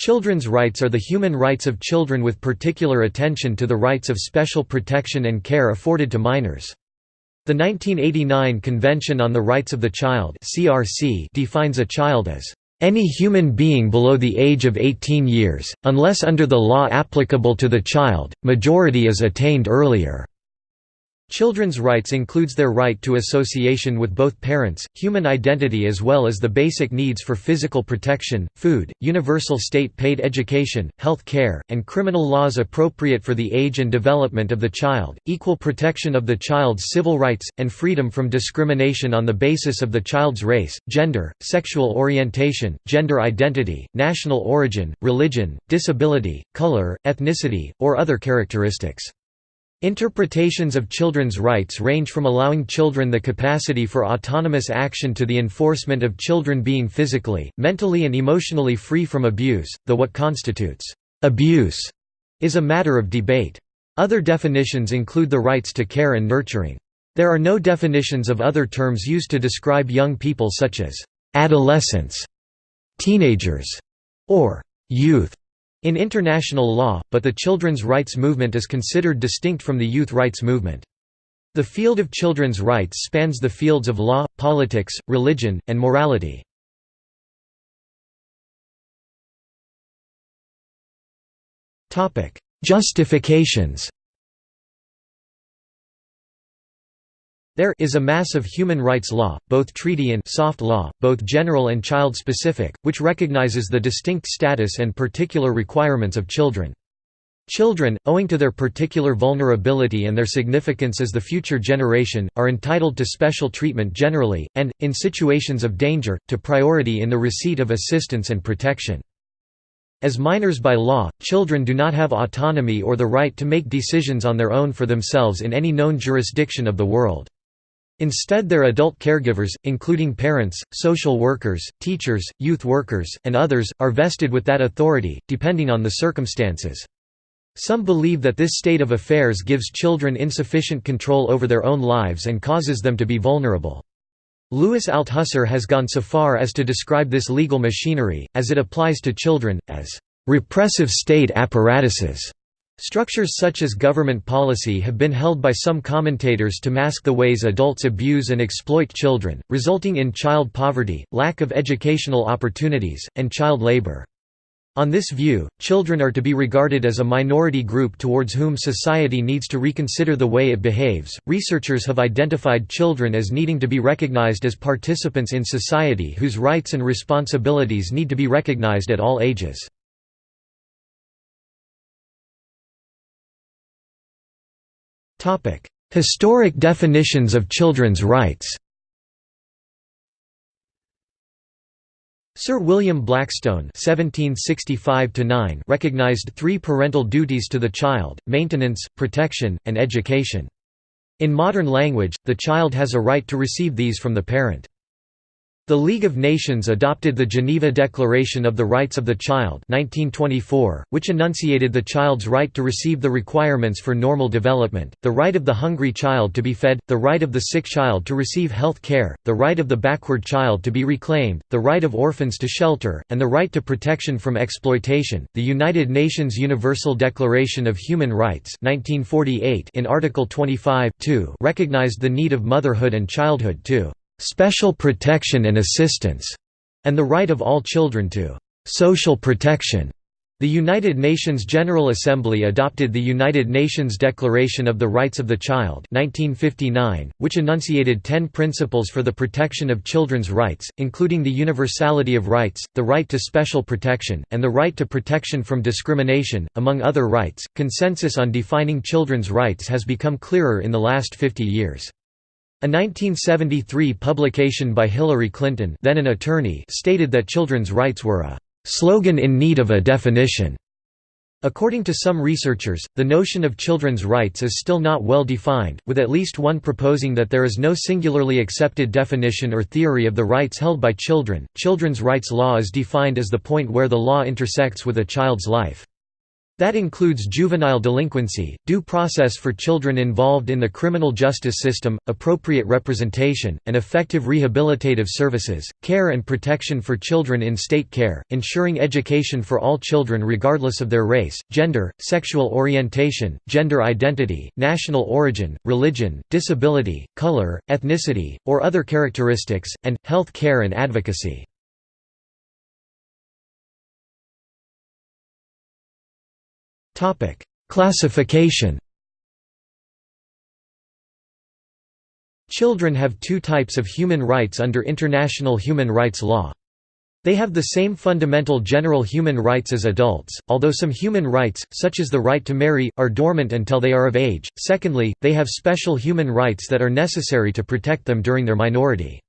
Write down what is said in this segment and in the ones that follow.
Children's rights are the human rights of children with particular attention to the rights of special protection and care afforded to minors. The 1989 Convention on the Rights of the Child defines a child as any human being below the age of 18 years, unless under the law applicable to the child, majority is attained earlier. Children's rights includes their right to association with both parents, human identity as well as the basic needs for physical protection, food, universal state-paid education, health care, and criminal laws appropriate for the age and development of the child, equal protection of the child's civil rights, and freedom from discrimination on the basis of the child's race, gender, sexual orientation, gender identity, national origin, religion, disability, color, ethnicity, or other characteristics. Interpretations of children's rights range from allowing children the capacity for autonomous action to the enforcement of children being physically, mentally and emotionally free from abuse, though what constitutes abuse is a matter of debate. Other definitions include the rights to care and nurturing. There are no definitions of other terms used to describe young people such as adolescents, teenagers, or youth in international law, but the children's rights movement is considered distinct from the youth rights movement. The field of children's rights spans the fields of law, politics, religion, and morality. Justifications There is a mass of human rights law, both treaty and soft law, both general and child-specific, which recognizes the distinct status and particular requirements of children. Children, owing to their particular vulnerability and their significance as the future generation, are entitled to special treatment generally, and, in situations of danger, to priority in the receipt of assistance and protection. As minors by law, children do not have autonomy or the right to make decisions on their own for themselves in any known jurisdiction of the world. Instead their adult caregivers, including parents, social workers, teachers, youth workers, and others, are vested with that authority, depending on the circumstances. Some believe that this state of affairs gives children insufficient control over their own lives and causes them to be vulnerable. Louis Althusser has gone so far as to describe this legal machinery, as it applies to children, as repressive state apparatuses. Structures such as government policy have been held by some commentators to mask the ways adults abuse and exploit children, resulting in child poverty, lack of educational opportunities, and child labor. On this view, children are to be regarded as a minority group towards whom society needs to reconsider the way it behaves. Researchers have identified children as needing to be recognized as participants in society whose rights and responsibilities need to be recognized at all ages. Historic definitions of children's rights Sir William Blackstone (1765–9) recognized three parental duties to the child: maintenance, protection, and education. In modern language, the child has a right to receive these from the parent. The League of Nations adopted the Geneva Declaration of the Rights of the Child 1924, which enunciated the child's right to receive the requirements for normal development, the right of the hungry child to be fed, the right of the sick child to receive health care, the right of the backward child to be reclaimed, the right of orphans to shelter, and the right to protection from exploitation. The United Nations Universal Declaration of Human Rights 1948 in Article 25 recognized the need of motherhood and childhood too special protection and assistance, and the right of all children to social protection. The United Nations General Assembly adopted the United Nations Declaration of the Rights of the Child 1959, which enunciated ten principles for the protection of children's rights, including the universality of rights, the right to special protection, and the right to protection from discrimination, among other rights. Consensus on defining children's rights has become clearer in the last 50 years. A 1973 publication by Hillary Clinton then an attorney stated that children's rights were a «slogan in need of a definition». According to some researchers, the notion of children's rights is still not well defined, with at least one proposing that there is no singularly accepted definition or theory of the rights held by children. Children's rights law is defined as the point where the law intersects with a child's life. That includes juvenile delinquency, due process for children involved in the criminal justice system, appropriate representation, and effective rehabilitative services, care and protection for children in state care, ensuring education for all children regardless of their race, gender, sexual orientation, gender identity, national origin, religion, disability, color, ethnicity, or other characteristics, and, health care and advocacy. Classification Children have two types of human rights under international human rights law. They have the same fundamental general human rights as adults, although some human rights, such as the right to marry, are dormant until they are of age. Secondly, they have special human rights that are necessary to protect them during their minority.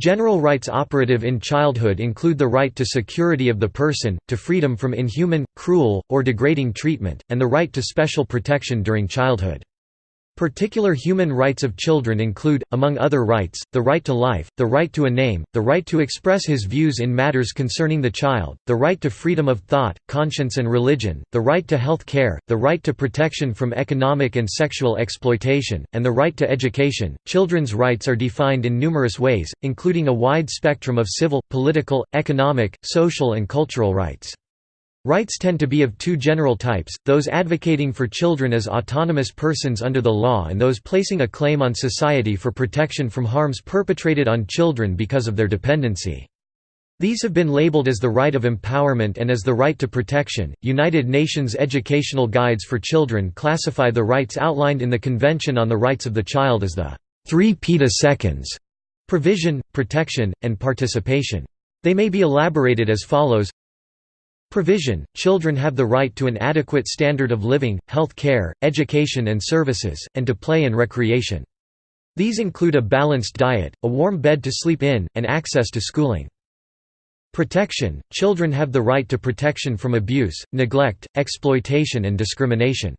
General rights operative in childhood include the right to security of the person, to freedom from inhuman, cruel, or degrading treatment, and the right to special protection during childhood. Particular human rights of children include, among other rights, the right to life, the right to a name, the right to express his views in matters concerning the child, the right to freedom of thought, conscience and religion, the right to health care, the right to protection from economic and sexual exploitation, and the right to education. Children's rights are defined in numerous ways, including a wide spectrum of civil, political, economic, social and cultural rights. Rights tend to be of two general types, those advocating for children as autonomous persons under the law and those placing a claim on society for protection from harms perpetrated on children because of their dependency. These have been labeled as the right of empowerment and as the right to protection. United Nations educational guides for children classify the rights outlined in the Convention on the Rights of the Child as the three peta seconds provision, protection, and participation. They may be elaborated as follows Provision – Children have the right to an adequate standard of living, health care, education and services, and to play and recreation. These include a balanced diet, a warm bed to sleep in, and access to schooling. Protection – Children have the right to protection from abuse, neglect, exploitation and discrimination.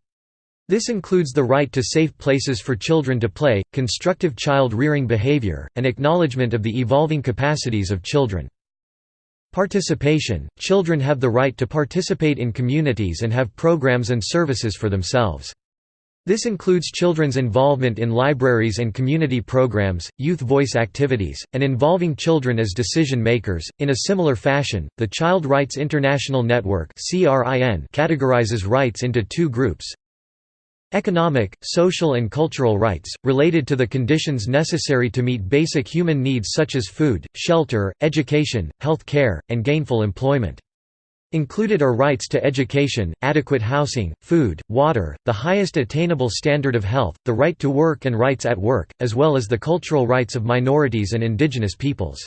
This includes the right to safe places for children to play, constructive child-rearing behavior, and acknowledgement of the evolving capacities of children. Participation – Children have the right to participate in communities and have programs and services for themselves. This includes children's involvement in libraries and community programs, youth voice activities, and involving children as decision makers. In a similar fashion, the Child Rights International Network (CRIN) categorizes rights into two groups Economic, social and cultural rights, related to the conditions necessary to meet basic human needs such as food, shelter, education, health care, and gainful employment. Included are rights to education, adequate housing, food, water, the highest attainable standard of health, the right to work and rights at work, as well as the cultural rights of minorities and indigenous peoples.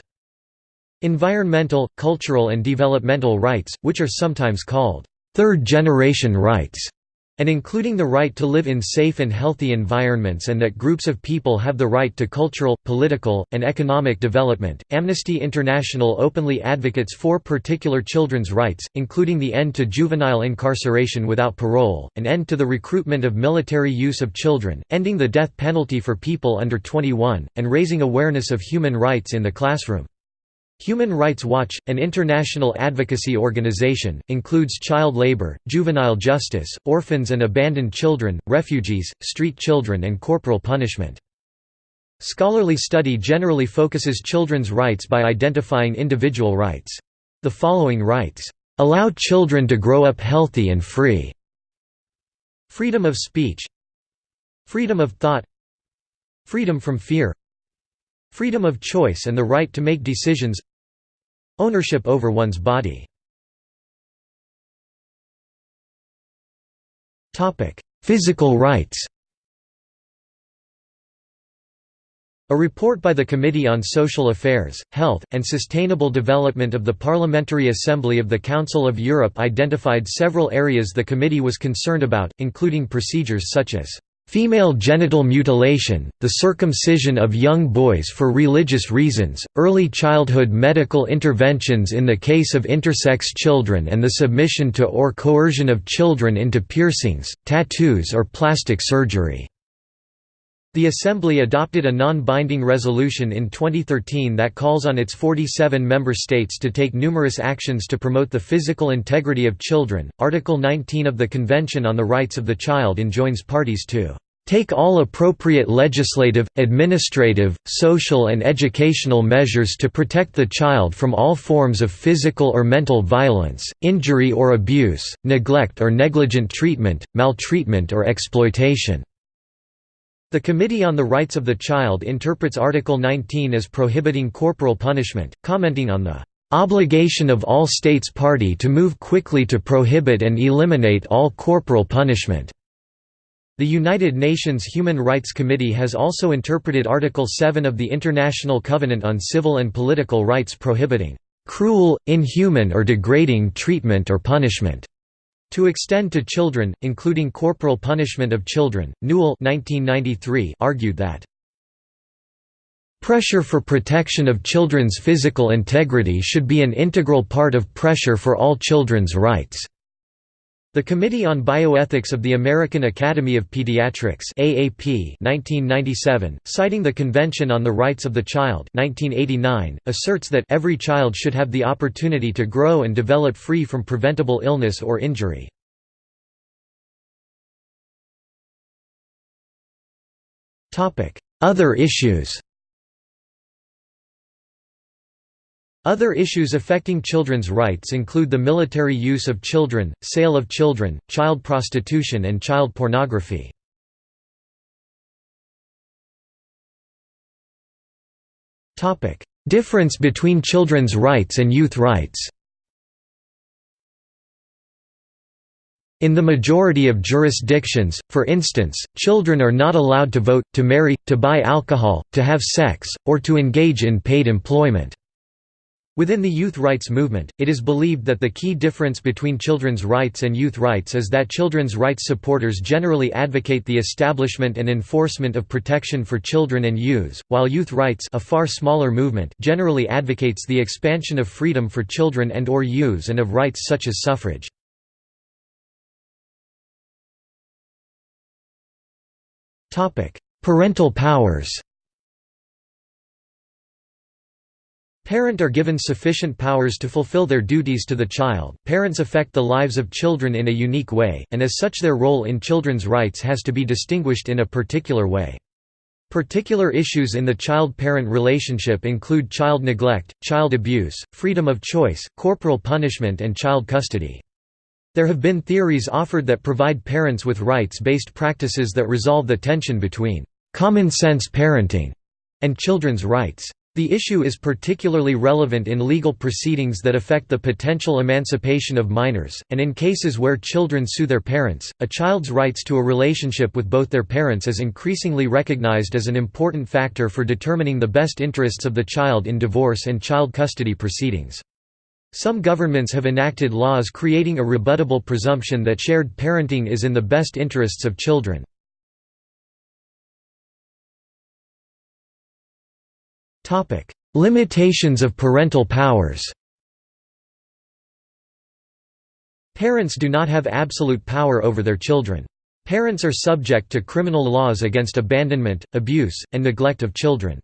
Environmental, cultural and developmental rights, which are sometimes called third-generation rights, and including the right to live in safe and healthy environments and that groups of people have the right to cultural, political, and economic development. Amnesty International openly advocates for particular children's rights, including the end to juvenile incarceration without parole, an end to the recruitment of military use of children, ending the death penalty for people under 21, and raising awareness of human rights in the classroom. Human Rights Watch, an international advocacy organization, includes child labor, juvenile justice, orphans and abandoned children, refugees, street children and corporal punishment. Scholarly study generally focuses children's rights by identifying individual rights. The following rights, "...allow children to grow up healthy and free." Freedom of speech Freedom of thought Freedom from fear Freedom of choice and the right to make decisions. Ownership over one's body. Physical rights. A report by the Committee on Social Affairs, Health, and Sustainable Development of the Parliamentary Assembly of the Council of Europe identified several areas the committee was concerned about, including procedures such as Female genital mutilation, the circumcision of young boys for religious reasons, early childhood medical interventions in the case of intersex children and the submission to or coercion of children into piercings, tattoos or plastic surgery. The Assembly adopted a non-binding resolution in 2013 that calls on its 47 member states to take numerous actions to promote the physical integrity of children. Article 19 of the Convention on the Rights of the Child enjoins parties to take all appropriate legislative, administrative, social and educational measures to protect the child from all forms of physical or mental violence, injury or abuse, neglect or negligent treatment, maltreatment or exploitation." The Committee on the Rights of the Child interprets Article 19 as prohibiting corporal punishment, commenting on the "...obligation of all states party to move quickly to prohibit and eliminate all corporal punishment." The United Nations Human Rights Committee has also interpreted Article 7 of the International Covenant on Civil and Political Rights prohibiting "...cruel, inhuman or degrading treatment or punishment." To extend to children, including corporal punishment of children, Newell 1993 argued that Pressure for protection of children's physical integrity should be an integral part of pressure for all children's rights. The Committee on Bioethics of the American Academy of Pediatrics AAP 1997, citing the Convention on the Rights of the Child 1989, asserts that every child should have the opportunity to grow and develop free from preventable illness or injury. Other issues Other issues affecting children's rights include the military use of children, sale of children, child prostitution and child pornography. Difference between children's rights and youth rights In the majority of jurisdictions, for instance, children are not allowed to vote, to marry, to buy alcohol, to have sex, or to engage in paid employment. Within the youth rights movement, it is believed that the key difference between children's rights and youth rights is that children's rights supporters generally advocate the establishment and enforcement of protection for children and youths, while youth rights a far smaller movement generally advocates the expansion of freedom for children and or youths and of rights such as suffrage. Parental powers Parent are given sufficient powers to fulfill their duties to the child. Parents affect the lives of children in a unique way, and as such their role in children's rights has to be distinguished in a particular way. Particular issues in the child-parent relationship include child neglect, child abuse, freedom of choice, corporal punishment and child custody. There have been theories offered that provide parents with rights-based practices that resolve the tension between common-sense parenting and children's rights. The issue is particularly relevant in legal proceedings that affect the potential emancipation of minors, and in cases where children sue their parents. A child's rights to a relationship with both their parents is increasingly recognized as an important factor for determining the best interests of the child in divorce and child custody proceedings. Some governments have enacted laws creating a rebuttable presumption that shared parenting is in the best interests of children. Limitations of parental powers Parents do not have absolute power over their children. Parents are subject to criminal laws against abandonment, abuse, and neglect of children.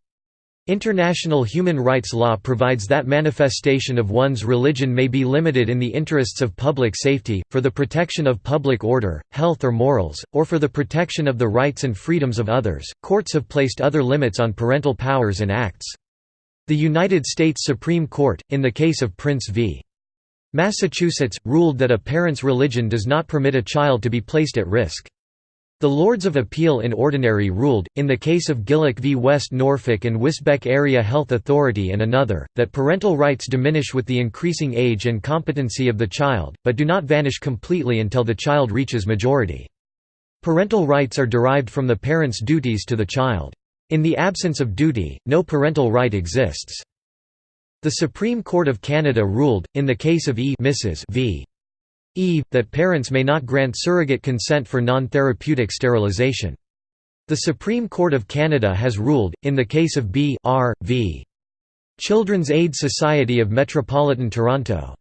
International human rights law provides that manifestation of one's religion may be limited in the interests of public safety, for the protection of public order, health or morals, or for the protection of the rights and freedoms of others. Courts have placed other limits on parental powers and acts. The United States Supreme Court, in the case of Prince v. Massachusetts, ruled that a parent's religion does not permit a child to be placed at risk. The Lords of Appeal in Ordinary ruled, in the case of Gillick v West Norfolk and Wisbech Area Health Authority and another, that parental rights diminish with the increasing age and competency of the child, but do not vanish completely until the child reaches majority. Parental rights are derived from the parent's duties to the child. In the absence of duty, no parental right exists. The Supreme Court of Canada ruled, in the case of E Mrs. v. E, that parents may not grant surrogate consent for non-therapeutic sterilisation. The Supreme Court of Canada has ruled, in the case of B R v. Children's Aid Society of Metropolitan Toronto.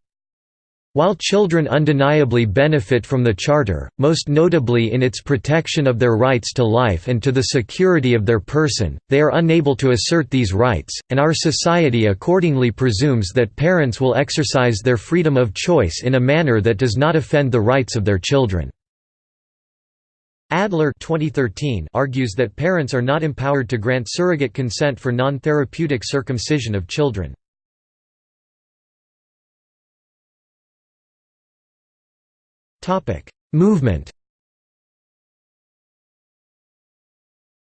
While children undeniably benefit from the Charter, most notably in its protection of their rights to life and to the security of their person, they are unable to assert these rights, and our society accordingly presumes that parents will exercise their freedom of choice in a manner that does not offend the rights of their children. Adler 2013 argues that parents are not empowered to grant surrogate consent for non-therapeutic circumcision of children. Movement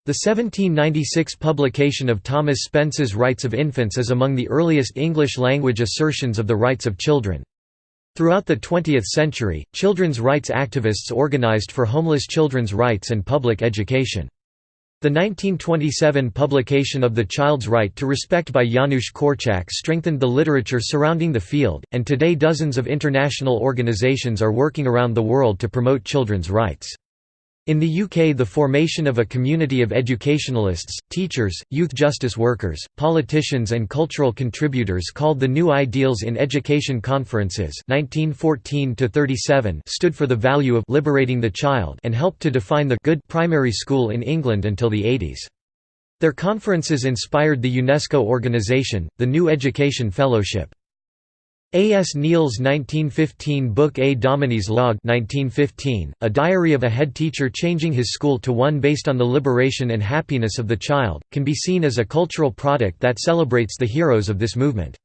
The 1796 publication of Thomas Spence's Rights of Infants is among the earliest English-language assertions of the rights of children. Throughout the 20th century, children's rights activists organized for homeless children's rights and public education. The 1927 publication of The Child's Right to Respect by Janusz Korczak strengthened the literature surrounding the field, and today dozens of international organizations are working around the world to promote children's rights. In the UK the formation of a community of educationalists, teachers, youth justice workers, politicians and cultural contributors called the New Ideals in Education Conferences 1914 stood for the value of liberating the child and helped to define the good primary school in England until the 80s. Their conferences inspired the UNESCO organization, the New Education Fellowship. A. S. Neill's 1915 book A Dominie's Log 1915, a diary of a head teacher changing his school to one based on the liberation and happiness of the child, can be seen as a cultural product that celebrates the heroes of this movement.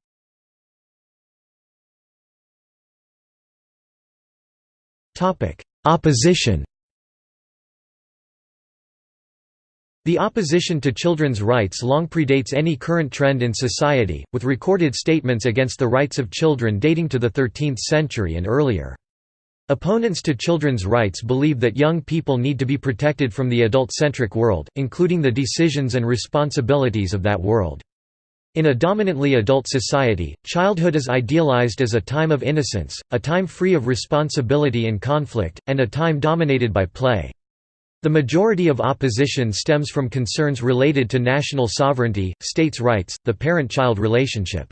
Opposition The opposition to children's rights long predates any current trend in society, with recorded statements against the rights of children dating to the 13th century and earlier. Opponents to children's rights believe that young people need to be protected from the adult-centric world, including the decisions and responsibilities of that world. In a dominantly adult society, childhood is idealized as a time of innocence, a time free of responsibility and conflict, and a time dominated by play. The majority of opposition stems from concerns related to national sovereignty, states' rights, the parent-child relationship.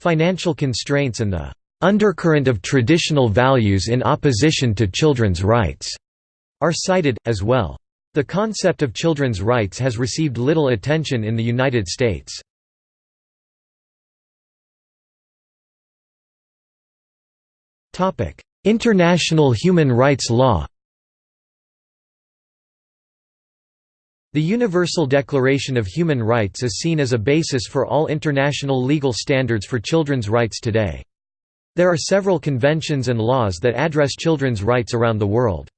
Financial constraints and the undercurrent of traditional values in opposition to children's rights are cited, as well. The concept of children's rights has received little attention in the United States. International human rights law The Universal Declaration of Human Rights is seen as a basis for all international legal standards for children's rights today. There are several conventions and laws that address children's rights around the world.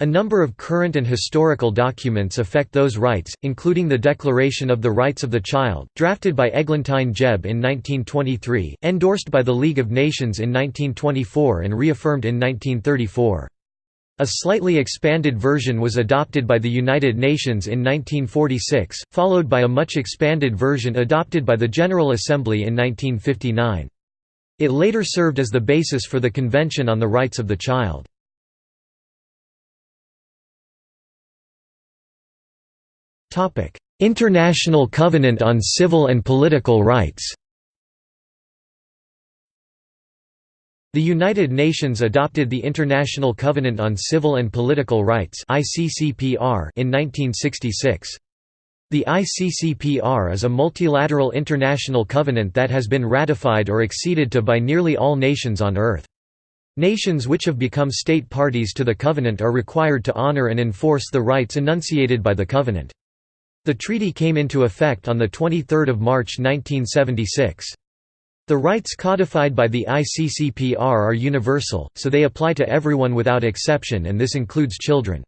A number of current and historical documents affect those rights, including the Declaration of the Rights of the Child, drafted by Eglantine Jebb in 1923, endorsed by the League of Nations in 1924 and reaffirmed in 1934. A slightly expanded version was adopted by the United Nations in 1946, followed by a much expanded version adopted by the General Assembly in 1959. It later served as the basis for the Convention on the Rights of the Child. International Covenant on Civil and Political Rights The United Nations adopted the International Covenant on Civil and Political Rights in 1966. The ICCPR is a multilateral international covenant that has been ratified or acceded to by nearly all nations on Earth. Nations which have become state parties to the covenant are required to honor and enforce the rights enunciated by the covenant. The treaty came into effect on 23 March 1976. The rights codified by the ICCPR are universal, so they apply to everyone without exception and this includes children.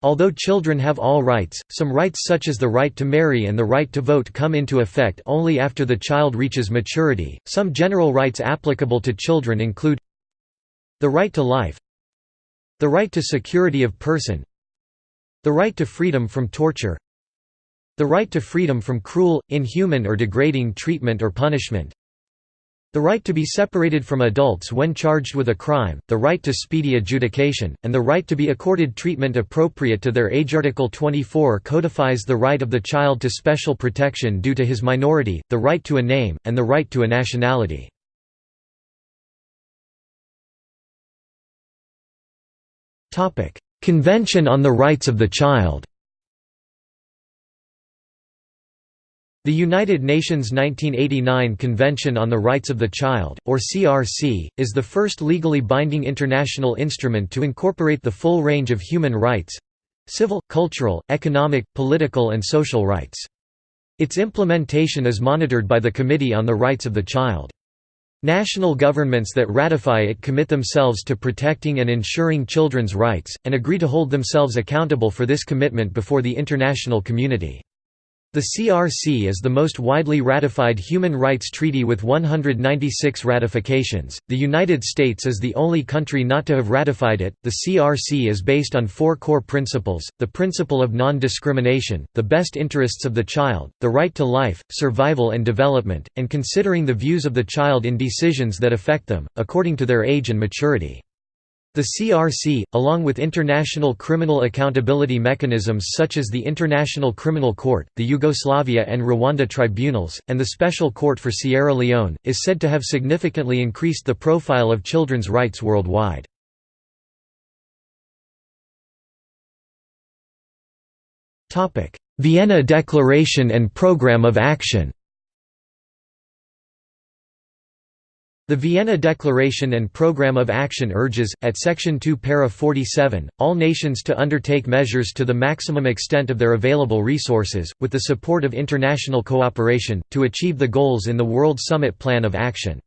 Although children have all rights, some rights such as the right to marry and the right to vote come into effect only after the child reaches maturity. Some general rights applicable to children include the right to life, the right to security of person, the right to freedom from torture, the right to freedom from cruel, inhuman or degrading treatment or punishment, the right to be separated from adults when charged with a crime, the right to speedy adjudication, and the right to be accorded treatment appropriate to their age. Article 24 codifies the right of the child to special protection due to his minority, the right to a name, and the right to a nationality. Convention on the Rights of the Child The United Nations 1989 Convention on the Rights of the Child, or CRC, is the first legally binding international instrument to incorporate the full range of human rights—civil, cultural, economic, political and social rights. Its implementation is monitored by the Committee on the Rights of the Child. National governments that ratify it commit themselves to protecting and ensuring children's rights, and agree to hold themselves accountable for this commitment before the international community. The CRC is the most widely ratified human rights treaty with 196 ratifications. The United States is the only country not to have ratified it. The CRC is based on four core principles the principle of non discrimination, the best interests of the child, the right to life, survival and development, and considering the views of the child in decisions that affect them, according to their age and maturity. The CRC, along with international criminal accountability mechanisms such as the International Criminal Court, the Yugoslavia and Rwanda tribunals, and the Special Court for Sierra Leone, is said to have significantly increased the profile of children's rights worldwide. Vienna Declaration and Programme of Action The Vienna Declaration and Programme of Action urges, at Section 2 Para 47, all nations to undertake measures to the maximum extent of their available resources, with the support of international cooperation, to achieve the goals in the World Summit Plan of Action.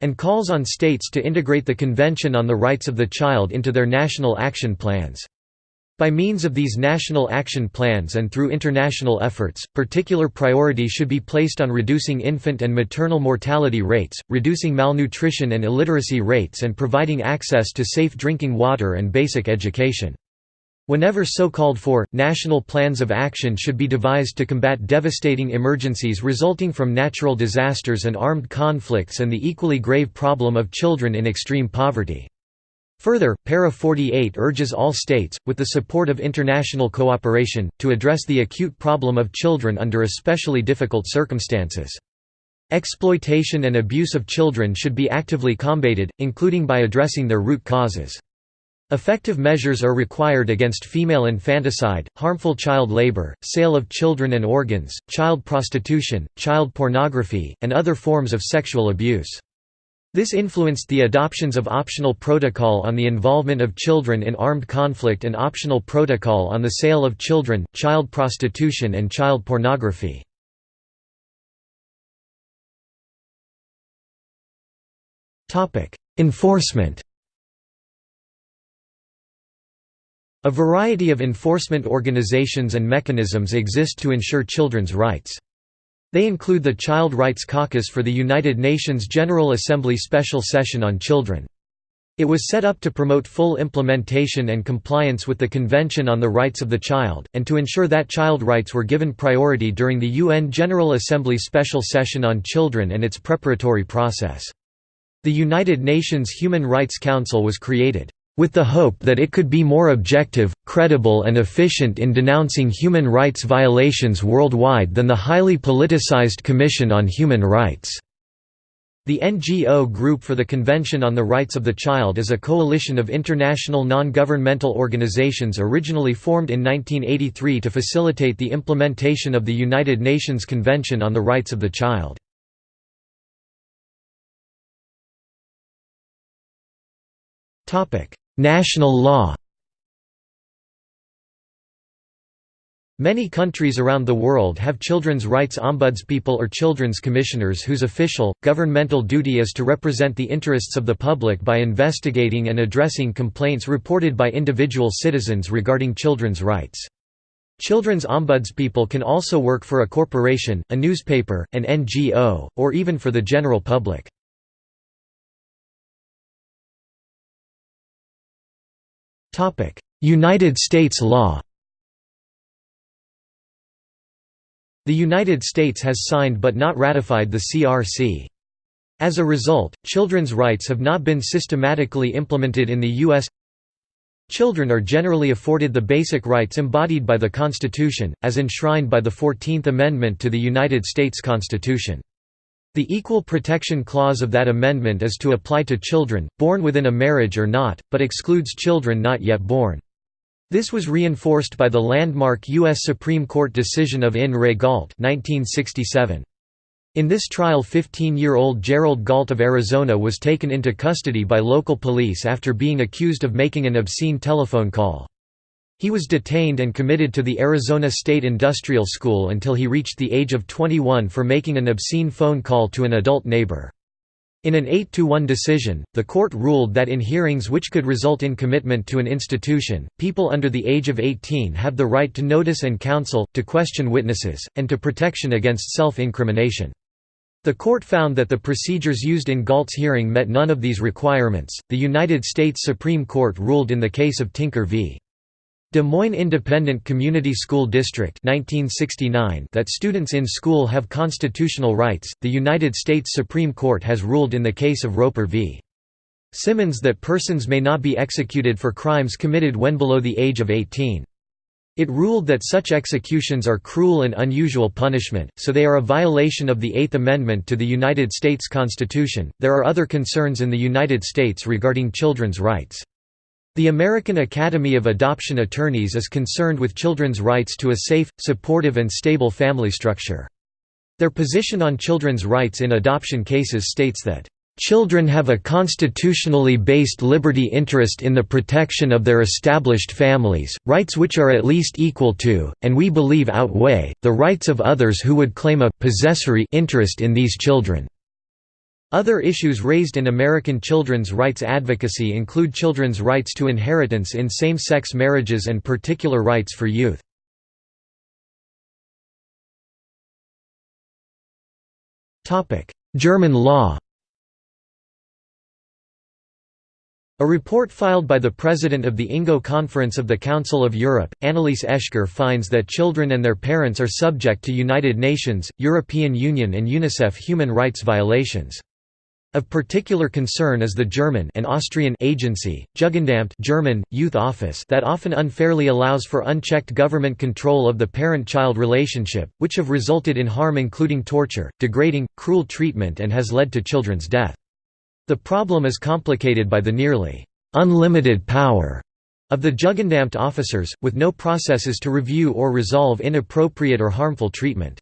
And calls on states to integrate the Convention on the Rights of the Child into their national action plans. By means of these national action plans and through international efforts, particular priority should be placed on reducing infant and maternal mortality rates, reducing malnutrition and illiteracy rates and providing access to safe drinking water and basic education. Whenever so called for, national plans of action should be devised to combat devastating emergencies resulting from natural disasters and armed conflicts and the equally grave problem of children in extreme poverty. Further, Para 48 urges all states, with the support of international cooperation, to address the acute problem of children under especially difficult circumstances. Exploitation and abuse of children should be actively combated, including by addressing their root causes. Effective measures are required against female infanticide, harmful child labor, sale of children and organs, child prostitution, child pornography, and other forms of sexual abuse. This influenced the adoptions of optional protocol on the involvement of children in armed conflict and optional protocol on the sale of children, child prostitution and child pornography. Enforcement A variety of enforcement organizations and mechanisms exist to ensure children's rights. They include the Child Rights Caucus for the United Nations General Assembly Special Session on Children. It was set up to promote full implementation and compliance with the Convention on the Rights of the Child, and to ensure that child rights were given priority during the UN General Assembly Special Session on Children and its preparatory process. The United Nations Human Rights Council was created with the hope that it could be more objective, credible and efficient in denouncing human rights violations worldwide than the highly politicized Commission on Human Rights. The NGO Group for the Convention on the Rights of the Child is a coalition of international non-governmental organizations originally formed in 1983 to facilitate the implementation of the United Nations Convention on the Rights of the Child. National law Many countries around the world have children's rights ombudspeople or children's commissioners whose official, governmental duty is to represent the interests of the public by investigating and addressing complaints reported by individual citizens regarding children's rights. Children's ombudspeople can also work for a corporation, a newspaper, an NGO, or even for the general public. United States law The United States has signed but not ratified the CRC. As a result, children's rights have not been systematically implemented in the U.S. Children are generally afforded the basic rights embodied by the Constitution, as enshrined by the Fourteenth Amendment to the United States Constitution. The Equal Protection Clause of that amendment is to apply to children, born within a marriage or not, but excludes children not yet born. This was reinforced by the landmark U.S. Supreme Court decision of In re Gault 1967. In this trial 15-year-old Gerald Gault of Arizona was taken into custody by local police after being accused of making an obscene telephone call. He was detained and committed to the Arizona State Industrial School until he reached the age of 21 for making an obscene phone call to an adult neighbor. In an 8-to-1 decision, the court ruled that in hearings which could result in commitment to an institution, people under the age of 18 have the right to notice and counsel, to question witnesses, and to protection against self-incrimination. The court found that the procedures used in Gault's hearing met none of these requirements. The United States Supreme Court ruled in the case of Tinker v. Des Moines Independent Community School District 1969 that students in school have constitutional rights. The United States Supreme Court has ruled in the case of Roper v. Simmons that persons may not be executed for crimes committed when below the age of 18. It ruled that such executions are cruel and unusual punishment, so they are a violation of the Eighth Amendment to the United States Constitution. There are other concerns in the United States regarding children's rights. The American Academy of Adoption Attorneys is concerned with children's rights to a safe, supportive, and stable family structure. Their position on children's rights in adoption cases states that Children have a constitutionally based liberty interest in the protection of their established families, rights which are at least equal to, and we believe outweigh, the rights of others who would claim a possessory interest in these children. Other issues raised in American children's rights advocacy include children's rights to inheritance in same-sex marriages and particular rights for youth. German law A report filed by the president of the INGO Conference of the Council of Europe, Annelise Oeschger finds that children and their parents are subject to United Nations, European Union and UNICEF human rights violations. Of particular concern is the German and Austrian agency, Jugendamt German, Youth Office that often unfairly allows for unchecked government control of the parent-child relationship, which have resulted in harm including torture, degrading, cruel treatment and has led to children's death. The problem is complicated by the nearly unlimited power of the Jugendamt officers, with no processes to review or resolve inappropriate or harmful treatment.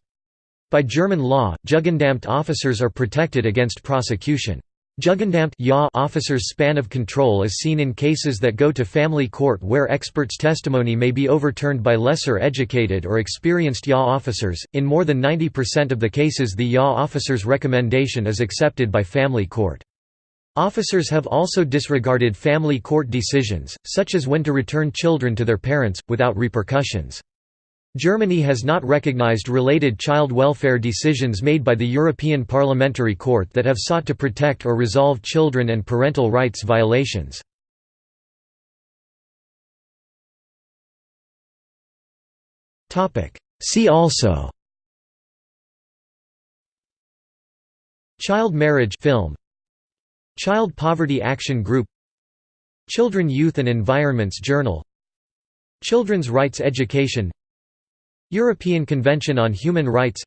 By German law, Jugendamt officers are protected against prosecution. Jugendamt officers' span of control is seen in cases that go to family court where experts' testimony may be overturned by lesser educated or experienced JA officers. In more than 90% of the cases, the JA officer's recommendation is accepted by family court. Officers have also disregarded family court decisions, such as when to return children to their parents, without repercussions. Germany has not recognized related child welfare decisions made by the European Parliamentary Court that have sought to protect or resolve children and parental rights violations. See also Child marriage film. Child Poverty Action Group. Children Youth and Environments Journal. Children's Rights Education European Convention on Human Rights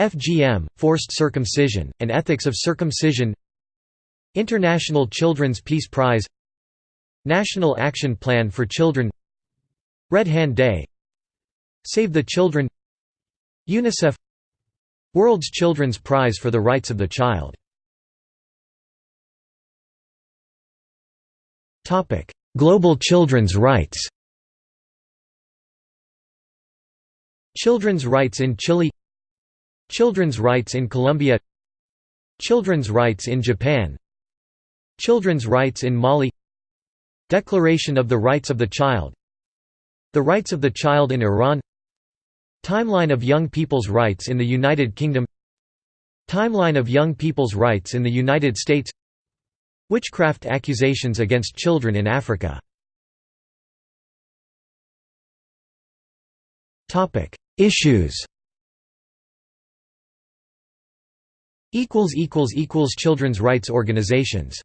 FGM, Forced Circumcision, and Ethics of Circumcision International Children's Peace Prize National Action Plan for Children Red Hand Day Save the Children UNICEF World's Children's Prize for the Rights of the Child. Global children's rights Children's rights in Chile Children's rights in Colombia Children's rights in Japan Children's rights in Mali Declaration of the Rights of the Child The Rights of the Child in Iran Timeline of Young People's Rights in the United Kingdom Timeline of Young People's Rights in the United States Witchcraft accusations against children in Africa Issues. Children's rights organizations